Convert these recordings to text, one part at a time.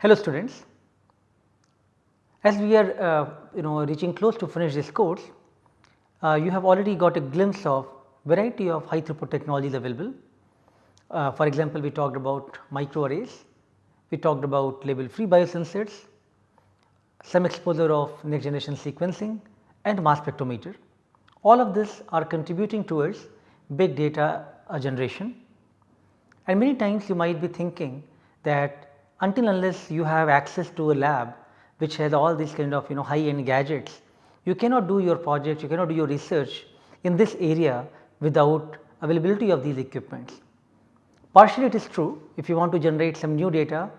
Hello students, as we are uh, you know reaching close to finish this course, uh, you have already got a glimpse of variety of high throughput technologies available. Uh, for example, we talked about microarrays, we talked about label free biosensors, some exposure of next generation sequencing and mass spectrometer. All of this are contributing towards big data generation and many times you might be thinking that until unless you have access to a lab which has all these kind of you know high end gadgets, you cannot do your project, you cannot do your research in this area without availability of these equipments. Partially it is true if you want to generate some new data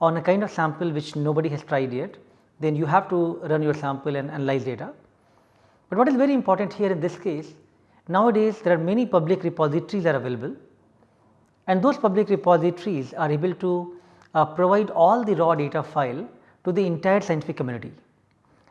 on a kind of sample which nobody has tried yet, then you have to run your sample and analyze data. But what is very important here in this case, nowadays there are many public repositories are available and those public repositories are able to provide all the raw data file to the entire scientific community.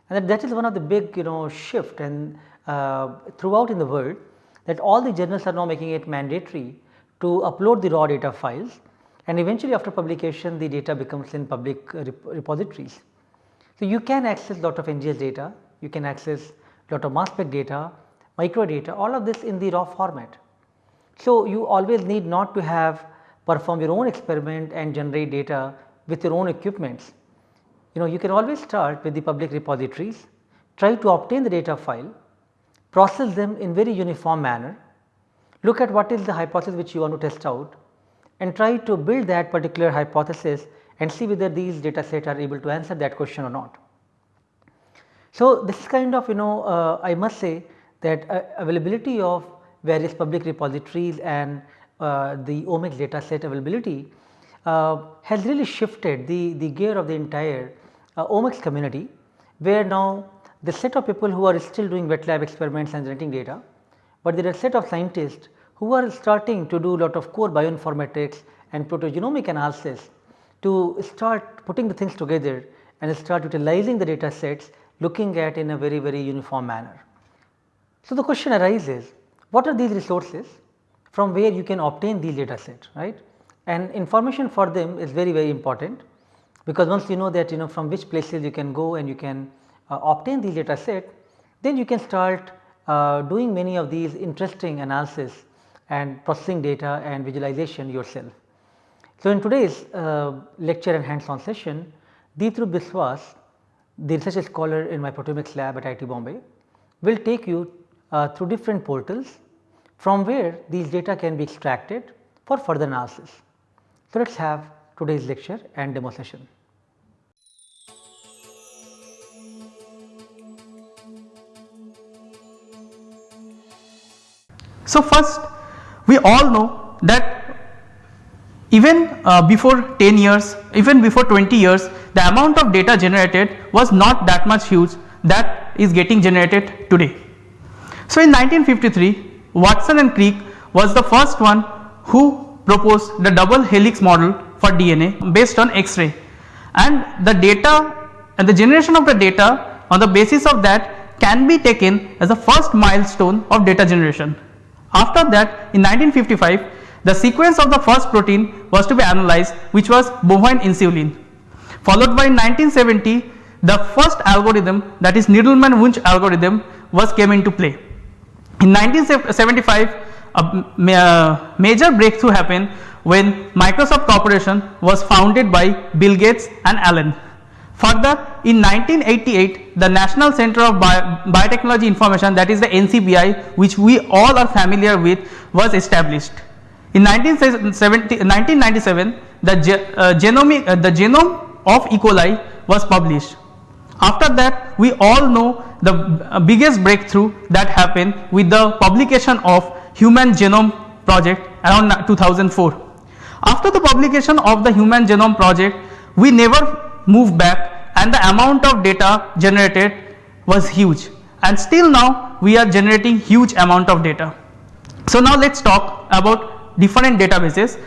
And that, is one of the big you know shift and uh, throughout in the world that all the journals are now making it mandatory to upload the raw data files and eventually after publication the data becomes in public rep repositories. So, you can access lot of NGS data, you can access lot of mass spec data, micro data all of this in the raw format. So, you always need not to have perform your own experiment and generate data with your own equipments. You know you can always start with the public repositories, try to obtain the data file, process them in very uniform manner, look at what is the hypothesis which you want to test out and try to build that particular hypothesis and see whether these data set are able to answer that question or not. So, this is kind of you know uh, I must say that uh, availability of various public repositories and the omics data set availability uh, has really shifted the, the gear of the entire uh, omics community where now the set of people who are still doing wet lab experiments and generating data, but there are set of scientists who are starting to do a lot of core bioinformatics and proteogenomic analysis to start putting the things together and start utilizing the data sets looking at in a very very uniform manner. So, the question arises what are these resources from where you can obtain these data set right and information for them is very very important because once you know that you know from which places you can go and you can uh, obtain these data set then you can start uh, doing many of these interesting analysis and processing data and visualization yourself. So, in today's uh, lecture and hands on session Deeptarup Biswas the research scholar in my proteomics lab at IIT Bombay will take you uh, through different portals from where these data can be extracted for further analysis. So, let us have today's lecture and demo session. So, first we all know that even uh, before 10 years, even before 20 years the amount of data generated was not that much huge that is getting generated today. So, in 1953 Watson and Crick was the first one who proposed the double helix model for DNA based on X-ray and the data and the generation of the data on the basis of that can be taken as the first milestone of data generation. After that in 1955 the sequence of the first protein was to be analyzed which was bovine insulin followed by in 1970 the first algorithm that is Needleman-Wunsch algorithm was came into play. In 1975 a major breakthrough happened when Microsoft Corporation was founded by Bill Gates and Allen. Further in 1988 the National Center of Bio Biotechnology Information that is the NCBI which we all are familiar with was established. In 1997 the, ge uh, genomic, uh, the genome of E. coli was published after that we all know the uh, biggest breakthrough that happened with the publication of human genome project around 2004. After the publication of the human genome project we never moved back and the amount of data generated was huge and still now we are generating huge amount of data. So now let us talk about different databases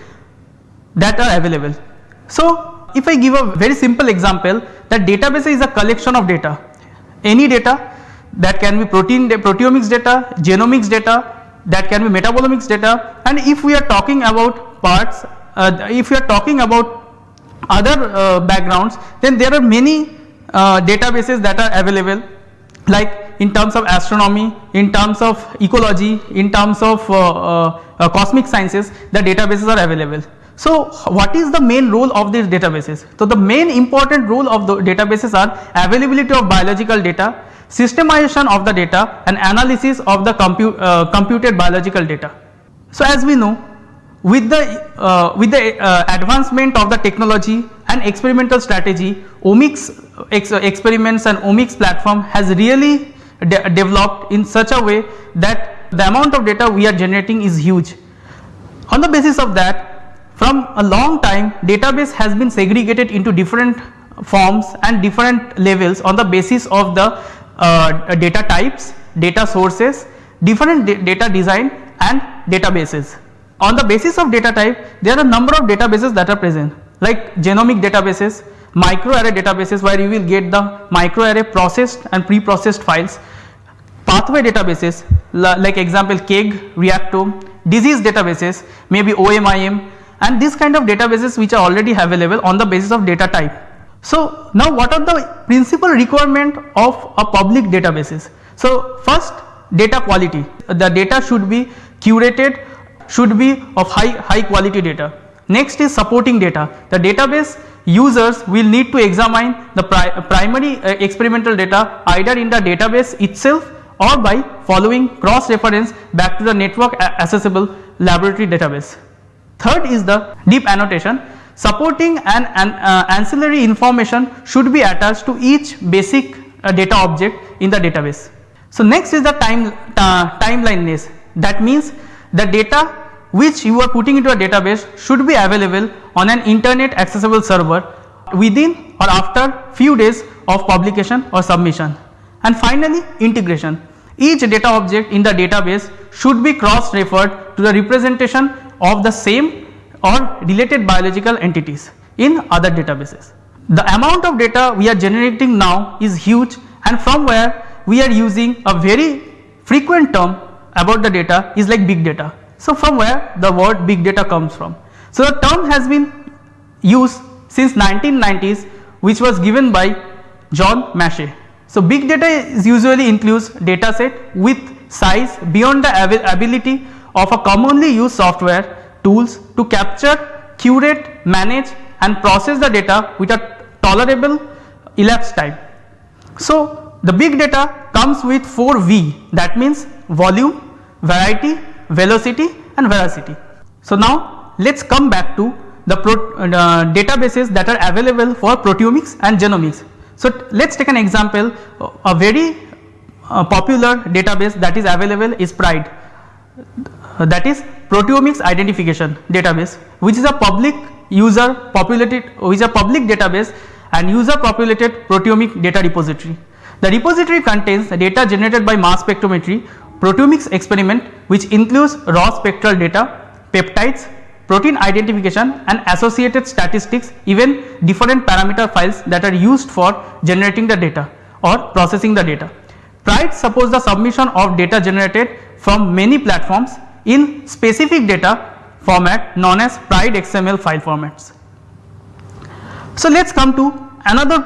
that are available. So if I give a very simple example that database is a collection of data, any data that can be protein proteomics data, genomics data, that can be metabolomics data. And if we are talking about parts, uh, if we are talking about other uh, backgrounds then there are many uh, databases that are available. Like in terms of astronomy, in terms of ecology, in terms of uh, uh, uh, cosmic sciences the databases are available. So, what is the main role of these databases? So, the main important role of the databases are availability of biological data, systemization of the data and analysis of the compu uh, computed biological data. So, as we know with the uh, with the uh, advancement of the technology and experimental strategy omics ex experiments and omics platform has really de developed in such a way that the amount of data we are generating is huge. On the basis of that from a long time database has been segregated into different forms and different levels on the basis of the uh, data types, data sources, different data design and databases. On the basis of data type there are a number of databases that are present like genomic databases, microarray databases where you will get the microarray processed and pre-processed files, pathway databases like example KEGG, Reactome, disease databases maybe OMIM and this kind of databases which are already available on the basis of data type. So, now what are the principal requirement of a public databases? So, first data quality the data should be curated should be of high high quality data. Next is supporting data the database users will need to examine the pri primary uh, experimental data either in the database itself or by following cross reference back to the network accessible laboratory database. Third is the deep annotation supporting and an uh, ancillary information should be attached to each basic uh, data object in the database. So, next is the time uh, timeliness that means the data which you are putting into a database should be available on an internet accessible server within or after few days of publication or submission. And finally integration each data object in the database should be cross referred to the representation of the same or related biological entities in other databases. The amount of data we are generating now is huge and from where we are using a very frequent term about the data is like big data. So, from where the word big data comes from. So, the term has been used since 1990s which was given by John Mashey. So, big data is usually includes data set with size beyond the ability of a commonly used software tools to capture, curate, manage and process the data with a tolerable elapsed time. So, the big data comes with 4 V that means volume, variety, velocity and veracity. So, now let us come back to the uh, databases that are available for proteomics and genomics. So, let us take an example a very uh, popular database that is available is PRIDE Uh, that is proteomics identification database which is a public user populated which is a public database and user populated proteomic data repository. The repository contains the data generated by mass spectrometry proteomics experiment which includes raw spectral data, peptides, protein identification and associated statistics even different parameter files that are used for generating the data or processing the data. PRIDE supports the submission of data generated from many platforms in specific data format known as PRIDE XML file formats. So, let us come to another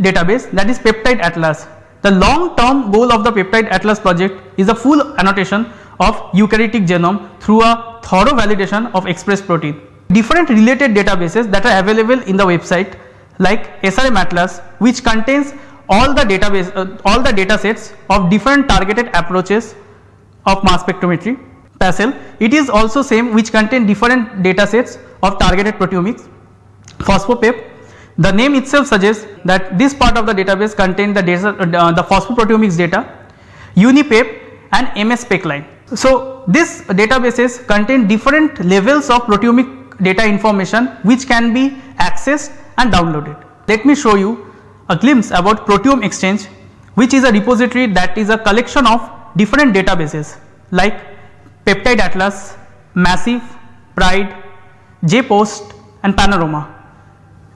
database that is peptide atlas the long term goal of the peptide atlas project is a full annotation of eukaryotic genome through a thorough validation of expressed protein. Different related databases that are available in the website like SRM Atlas which contains all the database uh, all the data sets of different targeted approaches of mass spectrometry. PASSEL it is also same which contain different data sets of targeted proteomics. PhosphoPep the name itself suggests that this part of the database contain the data, uh, the phosphoproteomics data, UniPep and MS SpecLine. So, this databases contain different levels of proteomic data information which can be accessed and downloaded. Let me show you a glimpse about Proteome Exchange which is a repository that is a collection of different databases like Peptide Atlas, Massive, Pride, JPost and Panorama.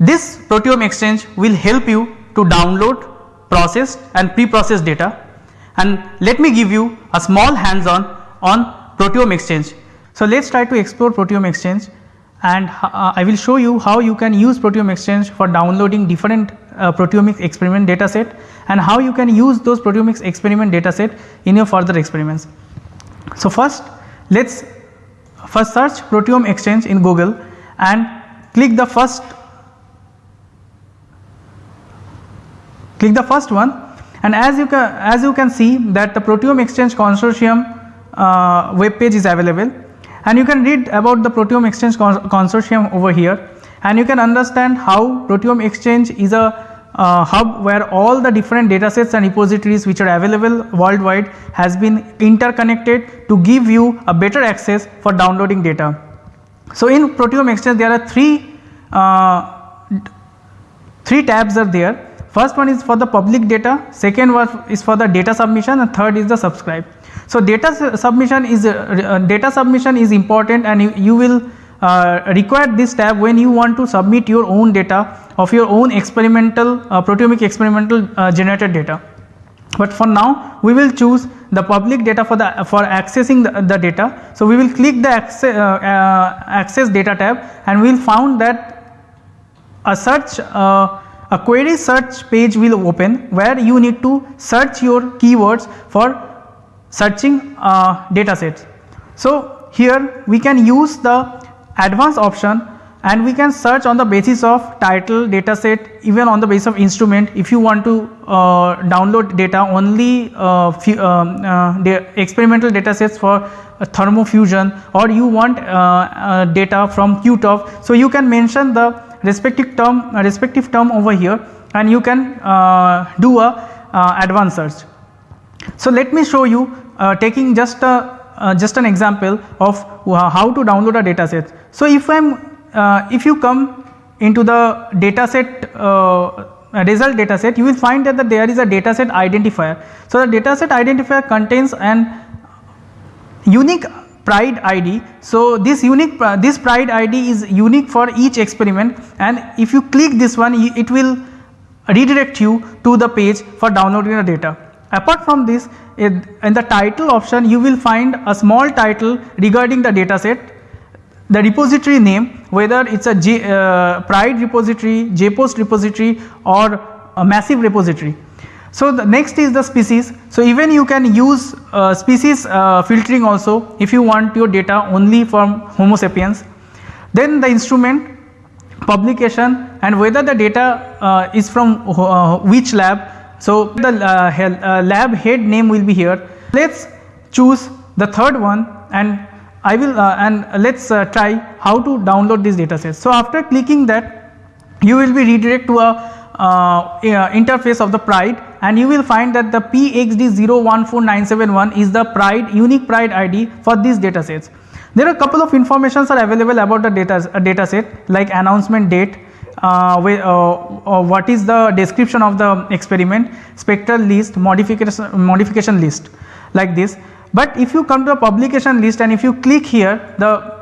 This proteome exchange will help you to download, process and pre-process data and let me give you a small hands on on proteome exchange. So, let us try to explore proteome exchange and uh, I will show you how you can use Proteome Exchange for downloading different uh, proteomics experiment dataset and how you can use those proteomics experiment dataset in your further experiments. So, first let us first search Proteome Exchange in Google and click the first click the first one. And as you can as you can see that the Proteome Exchange consortium uh, web page is available. And you can read about the Proteome Exchange consortium over here. And you can understand how Proteome Exchange is a uh, hub where all the different datasets and repositories which are available worldwide has been interconnected to give you a better access for downloading data. So, in Proteome Exchange there are three uh, three tabs are there first one is for the public data, second one is for the data submission and third is the subscribe. So, data submission is uh, uh, data submission is important and you, you will uh, require this tab when you want to submit your own data of your own experimental uh, proteomic experimental uh, generated data. But for now we will choose the public data for the for accessing the, the data. So, we will click the access, uh, access data tab and we will found that a search a query search page will open where you need to search your keywords for searching uh, data sets. So, here we can use the advanced option and we can search on the basis of title data set even on the basis of instrument if you want to uh, download data only uh, few, um, uh, experimental data sets for thermofusion or you want uh, uh, data from QTOF. So, you can mention the respective term respective term over here and you can uh, do a advanced search. So, let me show you uh, taking just a uh, just an example of uh, how to download a data set. So, if I am uh, if you come into the data set uh, result data set you will find that, there is a data set identifier. So, the data set identifier contains an unique pride ID. So, this unique uh, this pride ID is unique for each experiment and if you click this one it will redirect you to the page for downloading the data. Apart from this in the title option you will find a small title regarding the data set, the repository name whether it is a J, uh, pride repository, JPost repository or a massive repository. So, the next is the species. So, even you can use uh, species uh, filtering also if you want your data only from homo sapiens. Then the instrument publication and whether the data uh, is from uh, which lab so, the uh, uh, lab head name will be here. Let us choose the third one and I will uh, and let us uh, try how to download this data set. So, after clicking that you will be redirect to a uh, interface of the PRIDE and you will find that the PXD014971 is the PRIDE unique PRIDE ID for these data sets. There are a couple of informations are available about the data, data set like announcement date, uh, with, uh, uh, what is the description of the experiment, spectral list, modification, modification list like this. But if you come to the publication list and if you click here the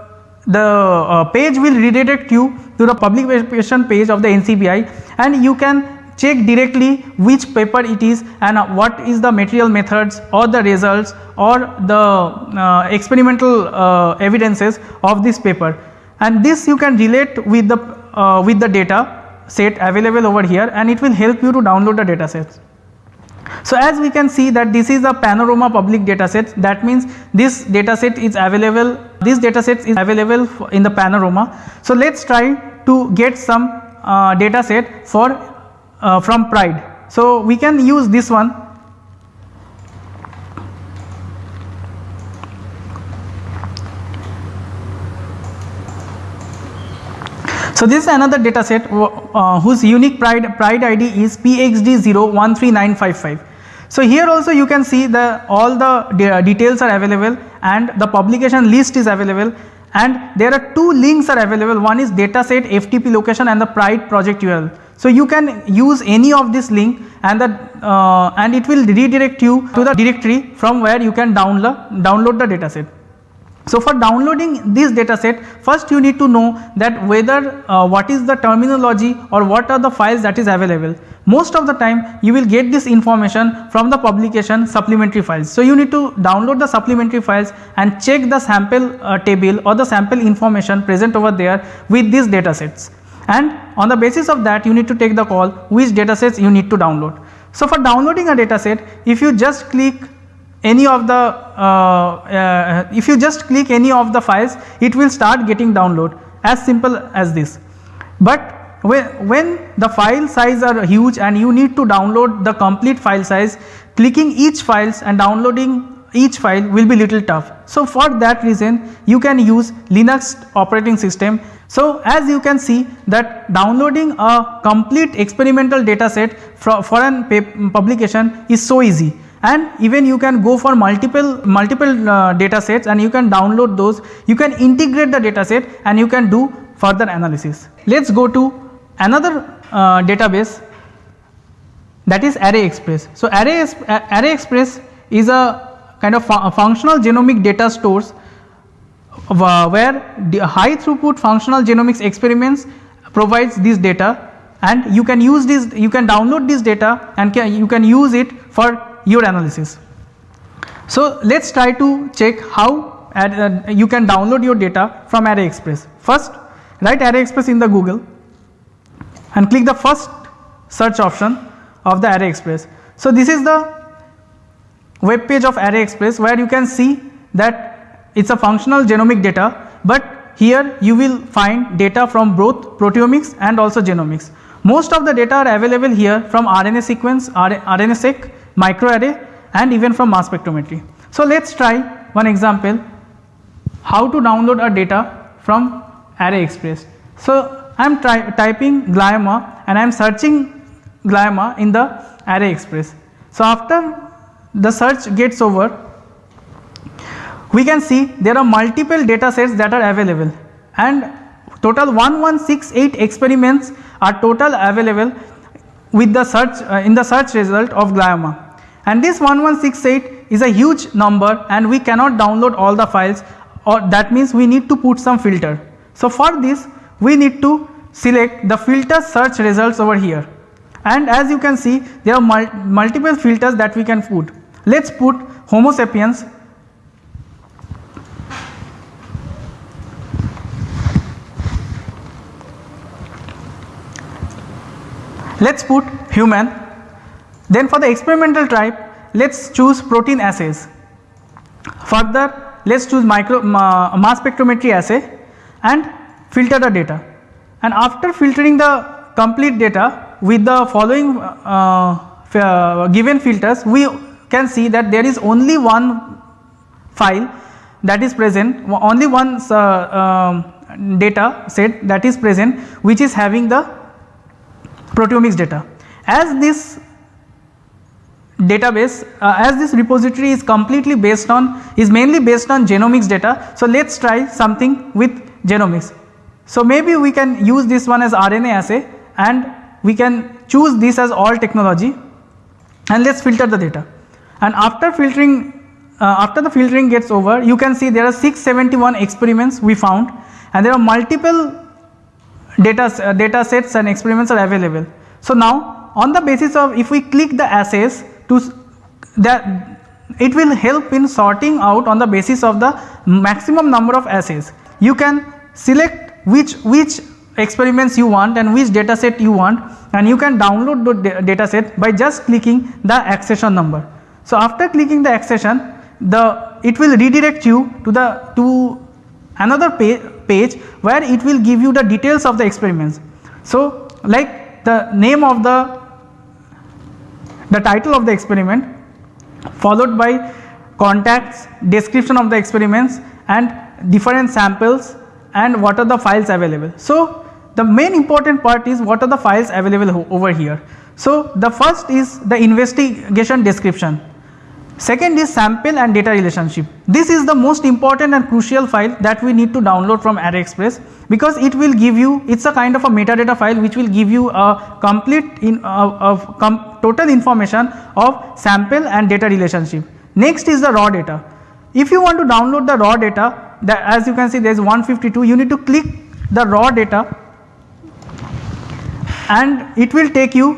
the uh, page will redirect you to the publication page of the NCBI and you can check directly which paper it is and uh, what is the material methods or the results or the uh, experimental evidences of this paper and this you can relate with the uh, with the data set available over here and it will help you to download the data sets. So, as we can see that this is a panorama public data set that means this data set is available this data set is available in the panorama. So, let us try to get some uh, data set for uh, from pride. So, we can use this one So, this is another data set uh, whose unique pride, pride ID is PXD013955. So, here also you can see the all the de details are available and the publication list is available and there are two links are available one is dataset FTP location and the pride project URL. So, you can use any of this link and uh, and it will redirect you to the directory from where you can download download the dataset. So, for downloading this data set first you need to know that whether uh, what is the terminology or what are the files that is available most of the time you will get this information from the publication supplementary files. So, you need to download the supplementary files and check the sample uh, table or the sample information present over there with these data sets and on the basis of that you need to take the call which data sets you need to download. So, for downloading a data set if you just click any of the uh, uh, if you just click any of the files it will start getting download as simple as this. But when, when the file size are huge and you need to download the complete file size clicking each files and downloading each file will be little tough. So, for that reason you can use Linux operating system. So, as you can see that downloading a complete experimental data set for, for an publication is so easy and even you can go for multiple multiple uh, data sets and you can download those you can integrate the data set and you can do further analysis. Let us go to another uh, database that is Array Express. So, Array, Array Express is a kind of fu functional genomic data stores uh, where high throughput functional genomics experiments provides this data and you can use this you can download this data and can, you can use it for your analysis. So, let us try to check how uh, you can download your data from Array Express. First write Array Express in the Google and click the first search option of the Array Express. So, this is the web page of Array Express where you can see that it is a functional genomic data, but here you will find data from both proteomics and also genomics. Most of the data are available here from RNA sequence, RNA-seq, microarray and even from mass spectrometry. So, let us try one example how to download a data from Array Express. So, I am typing glioma and I am searching glioma in the array express. So, after the search gets over we can see there are multiple data sets that are available and total 1168 experiments are total available with the search uh, in the search result of glioma and this 1168 is a huge number and we cannot download all the files or that means we need to put some filter. So, for this we need to select the filter search results over here and as you can see there are mul multiple filters that we can put. Let us put homo sapiens let us put human then for the experimental type let us choose protein assays further let us choose micro uh, mass spectrometry assay and filter the data and after filtering the complete data with the following uh, uh, given filters we can see that there is only one file that is present only one uh, um, data set that is present which is having the proteomics data. As this database uh, as this repository is completely based on is mainly based on genomics data. So, let us try something with genomics. So, maybe we can use this one as RNA assay and we can choose this as all technology and let us filter the data. And after filtering uh, after the filtering gets over you can see there are 671 experiments we found and there are multiple data, uh, data sets and experiments are available. So, now on the basis of if we click the assays to that it will help in sorting out on the basis of the maximum number of assays. You can select which which experiments you want and which data set you want and you can download the data set by just clicking the accession number. So, after clicking the accession the it will redirect you to the to another page, page where it will give you the details of the experiments. So, like the name of the the title of the experiment followed by contacts, description of the experiments and different samples and what are the files available. So, the main important part is what are the files available over here. So, the first is the investigation description, second is sample and data relationship. This is the most important and crucial file that we need to download from Array Express because it will give you it is a kind of a metadata file which will give you a complete in uh, of com total information of sample and data relationship. Next is the raw data. If you want to download the raw data as you can see there is 152 you need to click the raw data and it will take you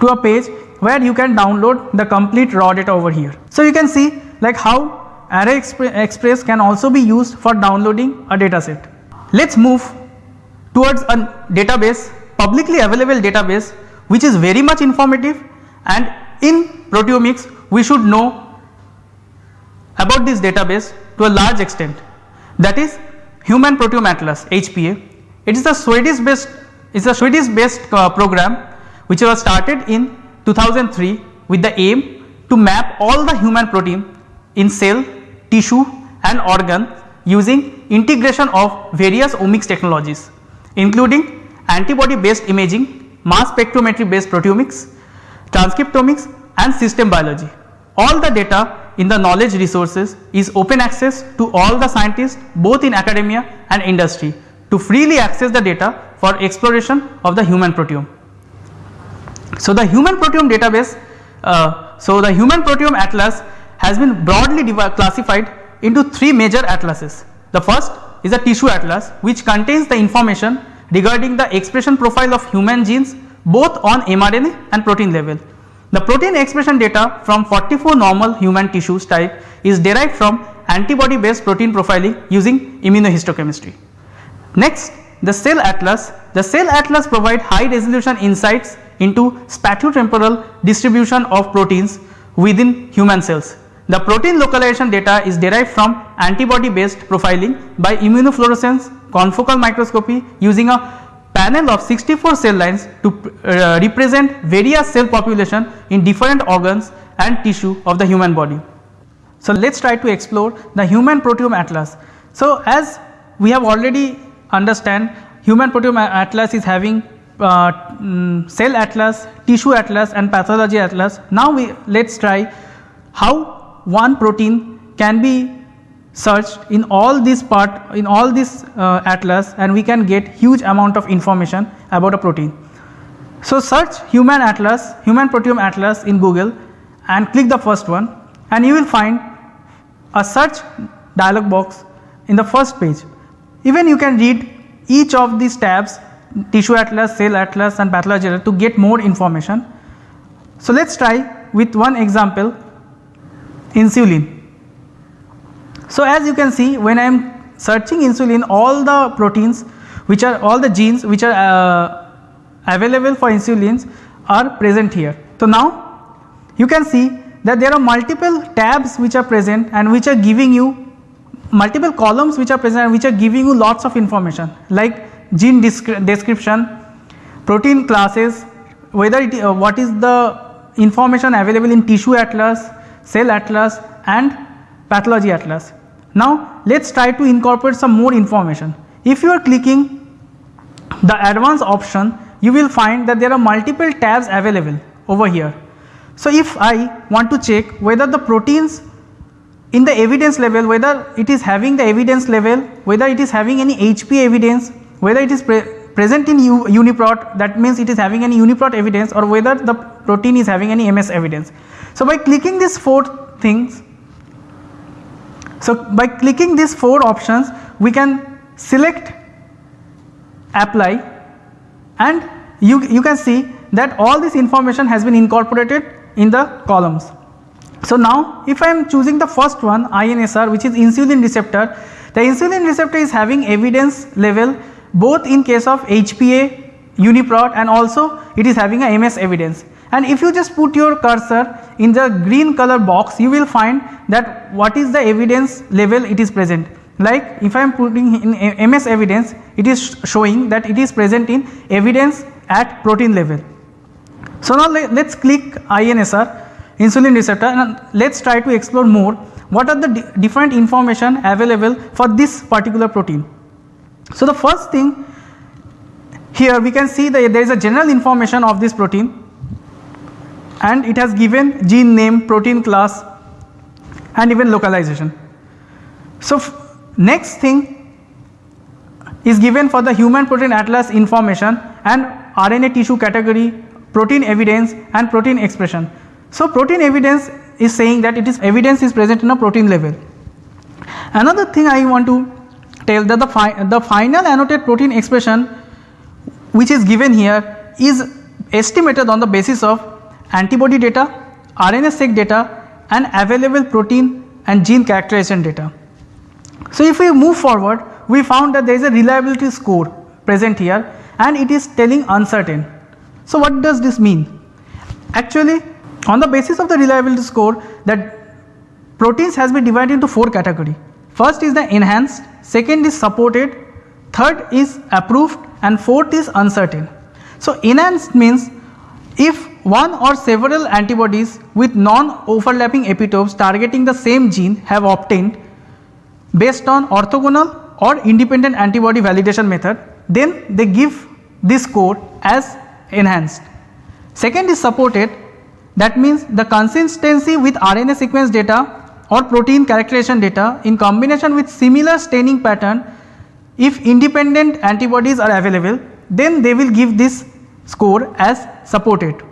to a page where you can download the complete raw data over here. So, you can see like how Array Express can also be used for downloading a data set. Let us move towards a database publicly available database which is very much informative and in proteomics we should know about this database to a large extent that is Human Proteome Atlas HPA. It is a Swedish based it is a Swedish based uh, program which was started in 2003 with the aim to map all the human protein in cell, tissue and organ using integration of various omics technologies including antibody based imaging, mass spectrometry based proteomics, transcriptomics and system biology. All the data in the knowledge resources is open access to all the scientists both in academia and industry to freely access the data for exploration of the human proteome. So, the human proteome database, uh, so the human proteome atlas has been broadly classified into three major atlases. The first is a tissue atlas which contains the information regarding the expression profile of human genes both on mRNA and protein level. The protein expression data from 44 normal human tissues type is derived from antibody based protein profiling using immunohistochemistry. Next the cell atlas, the cell atlas provide high resolution insights into spatiotemporal distribution of proteins within human cells. The protein localization data is derived from antibody based profiling by immunofluorescence confocal microscopy using a panel of 64 cell lines to uh, represent various cell population in different organs and tissue of the human body. So, let us try to explore the human proteome atlas. So, as we have already understand human proteome atlas is having uh, mm, cell atlas, tissue atlas and pathology atlas. Now, we let us try how one protein can be searched in all this part in all this uh, atlas and we can get huge amount of information about a protein. So, search human atlas human proteome atlas in google and click the first one and you will find a search dialog box in the first page. Even you can read each of these tabs tissue atlas, cell atlas and pathology atlas to get more information. So, let us try with one example insulin. So, as you can see when I am searching insulin all the proteins which are all the genes which are uh, available for insulins are present here. So, now you can see that there are multiple tabs which are present and which are giving you multiple columns which are present and which are giving you lots of information like gene description, protein classes, whether it uh, what is the information available in tissue atlas, cell atlas and pathology atlas. Now let us try to incorporate some more information. If you are clicking the advanced option you will find that there are multiple tabs available over here. So if I want to check whether the proteins in the evidence level whether it is having the evidence level whether it is having any HP evidence whether it is pre present in UniProt that means it is having any UniProt evidence or whether the protein is having any MS evidence. So by clicking these four things so, by clicking these 4 options we can select apply and you, you can see that all this information has been incorporated in the columns. So, now if I am choosing the first one INSR which is insulin receptor, the insulin receptor is having evidence level both in case of HPA, UniProt and also it is having a MS evidence and if you just put your cursor in the green color box you will find that what is the evidence level it is present like if I am putting in MS evidence it is showing that it is present in evidence at protein level. So now let us click INSR insulin receptor and let us try to explore more what are the di different information available for this particular protein. So the first thing here we can see that there is a general information of this protein and it has given gene name, protein class and even localization. So, next thing is given for the human protein atlas information and RNA tissue category, protein evidence and protein expression. So, protein evidence is saying that it is evidence is present in a protein level. Another thing I want to tell that the, fi the final annotated protein expression which is given here is estimated on the basis of antibody data, RNA-seq data and available protein and gene characterization data. So, if we move forward we found that there is a reliability score present here and it is telling uncertain. So, what does this mean? Actually on the basis of the reliability score that proteins has been divided into 4 category. First is the enhanced, second is supported, third is approved and fourth is uncertain. So, enhanced means if one or several antibodies with non overlapping epitopes targeting the same gene have obtained based on orthogonal or independent antibody validation method then they give this score as enhanced. Second is supported that means the consistency with RNA sequence data or protein characterization data in combination with similar staining pattern if independent antibodies are available then they will give this score as supported.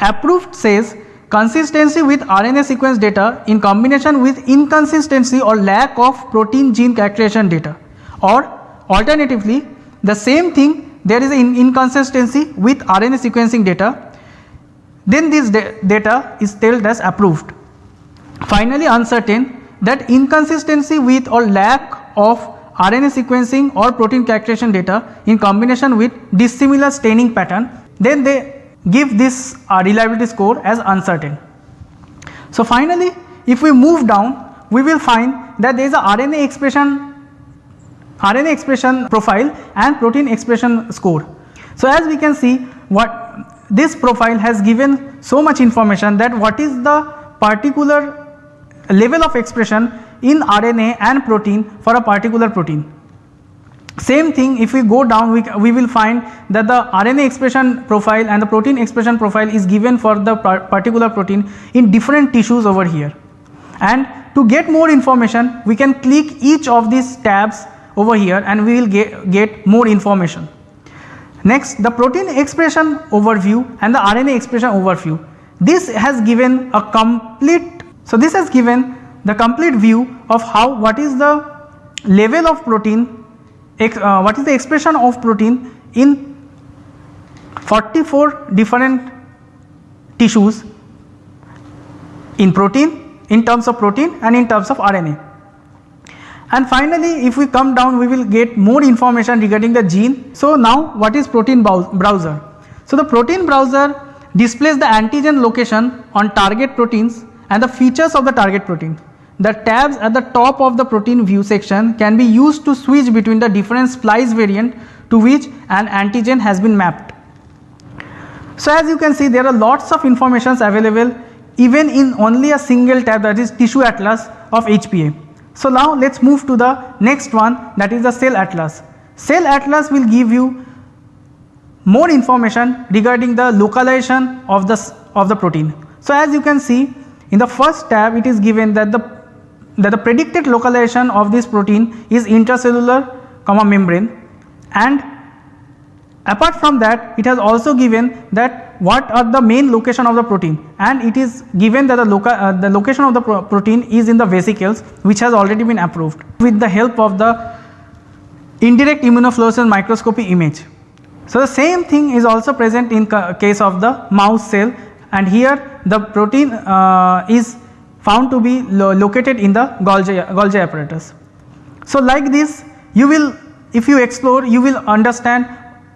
Approved says consistency with RNA sequence data in combination with inconsistency or lack of protein gene characterization data or alternatively the same thing there is an inconsistency with RNA sequencing data then this data is told as approved. Finally uncertain that inconsistency with or lack of RNA sequencing or protein characterization data in combination with dissimilar staining pattern then they give this uh, reliability score as uncertain. So finally if we move down we will find that there is a RNA expression RNA expression profile and protein expression score. So as we can see what this profile has given so much information that what is the particular level of expression in RNA and protein for a particular protein. Same thing if we go down we, we will find that the RNA expression profile and the protein expression profile is given for the particular protein in different tissues over here. And to get more information we can click each of these tabs over here and we will get, get more information. Next the protein expression overview and the RNA expression overview. This has given a complete, so this has given the complete view of how what is the level of protein, uh, what is the expression of protein in 44 different tissues in protein in terms of protein and in terms of RNA. And finally, if we come down we will get more information regarding the gene. So, now what is protein browser? So, the protein browser displays the antigen location on target proteins and the features of the target protein. The tabs at the top of the protein view section can be used to switch between the different splice variant to which an antigen has been mapped. So, as you can see there are lots of informations available even in only a single tab that is tissue atlas of HPA. So, now let us move to the next one that is the cell atlas. Cell atlas will give you more information regarding the localization of the of the protein. So, as you can see in the first tab it is given that the that the predicted localization of this protein is intracellular comma membrane. And apart from that it has also given that what are the main location of the protein. And it is given that the, loca uh, the location of the pro protein is in the vesicles which has already been approved with the help of the indirect immunofluorescence microscopy image. So, the same thing is also present in case of the mouse cell. And here the protein uh, is found to be lo located in the Golgi, Golgi apparatus. So, like this you will if you explore you will understand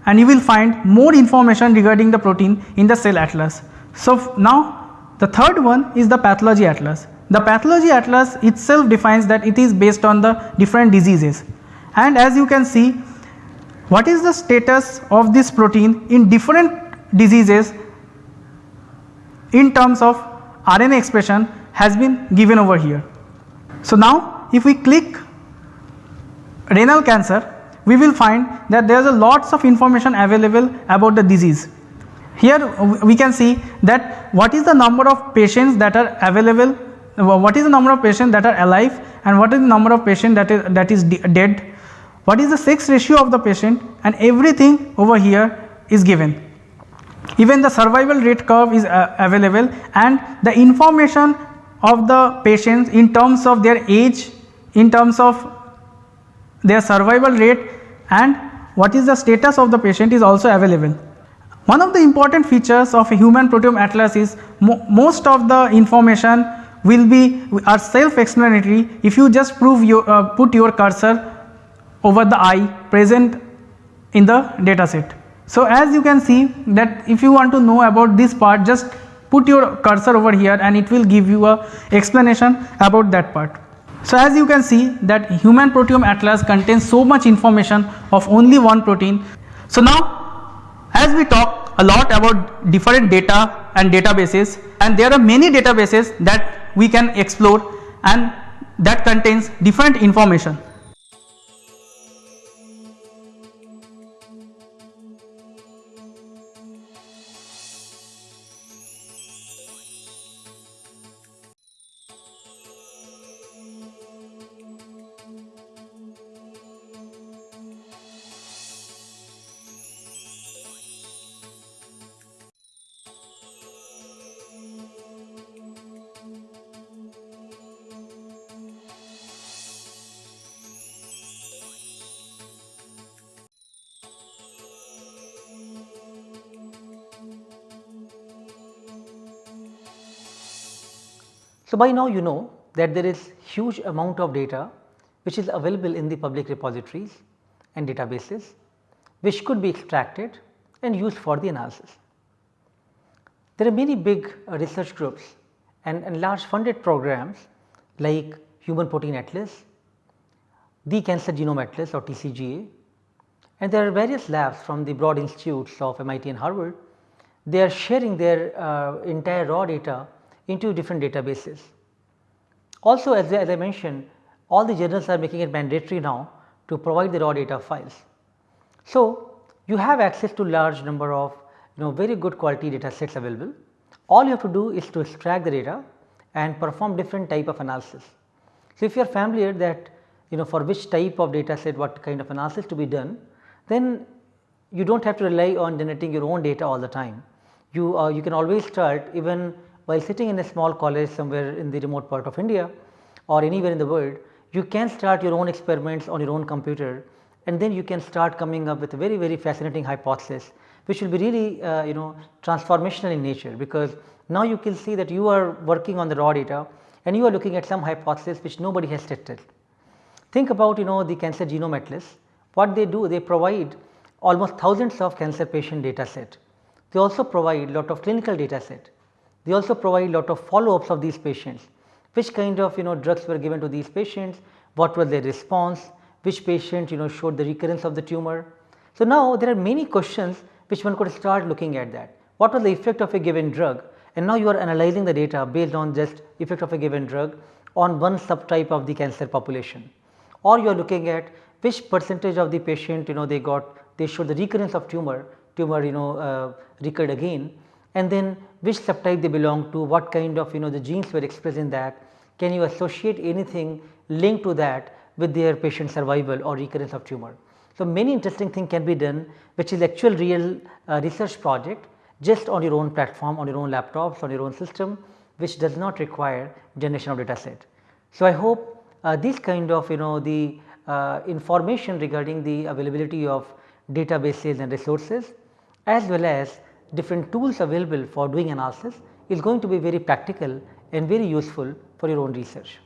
and you will find more information regarding the protein in the cell atlas. So, now the third one is the pathology atlas. The pathology atlas itself defines that it is based on the different diseases and as you can see what is the status of this protein in different diseases in terms of RNA expression has been given over here. So, now if we click renal cancer we will find that there is a lots of information available about the disease. Here we can see that what is the number of patients that are available, what is the number of patients that are alive and what is the number of patients that is, that is dead, what is the sex ratio of the patient and everything over here is given. Even the survival rate curve is uh, available and the information of the patients in terms of their age, in terms of their survival rate and what is the status of the patient is also available. One of the important features of a human proteome atlas is mo most of the information will be are self explanatory if you just prove your uh, put your cursor over the eye present in the data set. So, as you can see that if you want to know about this part just put your cursor over here and it will give you a explanation about that part. So, as you can see that human proteome atlas contains so much information of only one protein. So, now as we talk a lot about different data and databases and there are many databases that we can explore and that contains different information. So, by now you know that there is huge amount of data which is available in the public repositories and databases which could be extracted and used for the analysis. There are many big uh, research groups and, and large funded programs like Human Protein Atlas, the Cancer Genome Atlas or TCGA and there are various labs from the broad institutes of MIT and Harvard. They are sharing their uh, entire raw data into different databases. Also as, as I mentioned all the journals are making it mandatory now to provide the raw data files. So, you have access to large number of you know very good quality data sets available. All you have to do is to extract the data and perform different type of analysis. So, if you are familiar that you know for which type of data set what kind of analysis to be done, then you do not have to rely on generating your own data all the time. You, uh, you can always start even while sitting in a small college somewhere in the remote part of India or anywhere in the world, you can start your own experiments on your own computer and then you can start coming up with a very very fascinating hypothesis which will be really uh, you know transformational in nature because now you can see that you are working on the raw data and you are looking at some hypothesis which nobody has tested. Think about you know the cancer genome atlas what they do they provide almost thousands of cancer patient data set. They also provide lot of clinical data set they also provide a lot of follow ups of these patients, which kind of you know drugs were given to these patients, what was their response, which patient you know showed the recurrence of the tumor. So, now there are many questions which one could start looking at that. What was the effect of a given drug? And now you are analyzing the data based on just effect of a given drug on one subtype of the cancer population. Or you are looking at which percentage of the patient you know they got they showed the recurrence of tumor tumor you know uh, recurred again and then which subtype they belong to, what kind of you know the genes were expressed in that, can you associate anything linked to that with their patient survival or recurrence of tumor. So, many interesting things can be done which is actual real uh, research project just on your own platform, on your own laptops, on your own system which does not require generation of data set. So, I hope uh, this kind of you know the uh, information regarding the availability of databases and resources as well as different tools available for doing analysis is going to be very practical and very useful for your own research.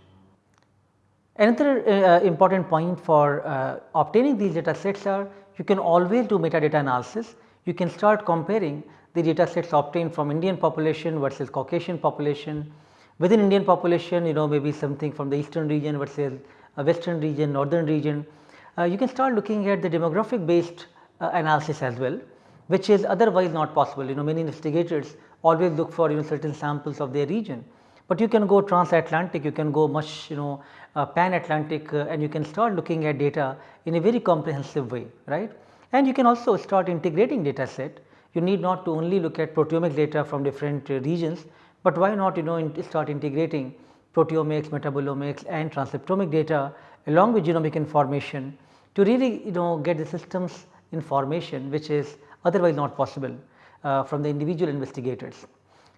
Another uh, important point for uh, obtaining these data sets are you can always do metadata analysis. You can start comparing the data sets obtained from Indian population versus Caucasian population. Within Indian population you know maybe something from the eastern region versus a western region, northern region. Uh, you can start looking at the demographic based uh, analysis as well which is otherwise not possible. You know many investigators always look for you know certain samples of their region, but you can go transatlantic, you can go much you know uh, pan Atlantic uh, and you can start looking at data in a very comprehensive way right. And you can also start integrating data set. You need not to only look at proteomic data from different uh, regions, but why not you know in start integrating proteomics, metabolomics and transcriptomic data along with genomic information to really you know get the systems information which is otherwise not possible uh, from the individual investigators.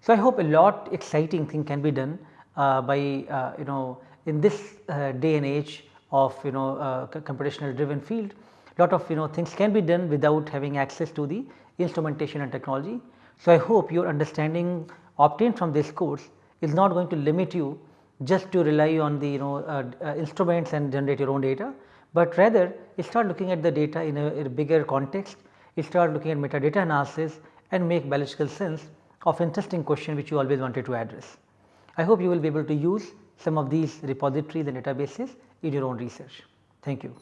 So, I hope a lot exciting thing can be done uh, by uh, you know in this uh, day and age of you know uh, computational driven field lot of you know things can be done without having access to the instrumentation and technology. So, I hope your understanding obtained from this course is not going to limit you just to rely on the you know uh, uh, instruments and generate your own data, but rather you start looking at the data in a, in a bigger context, start looking at metadata analysis and make biological sense of interesting question which you always wanted to address. I hope you will be able to use some of these repositories and databases in your own research. Thank you.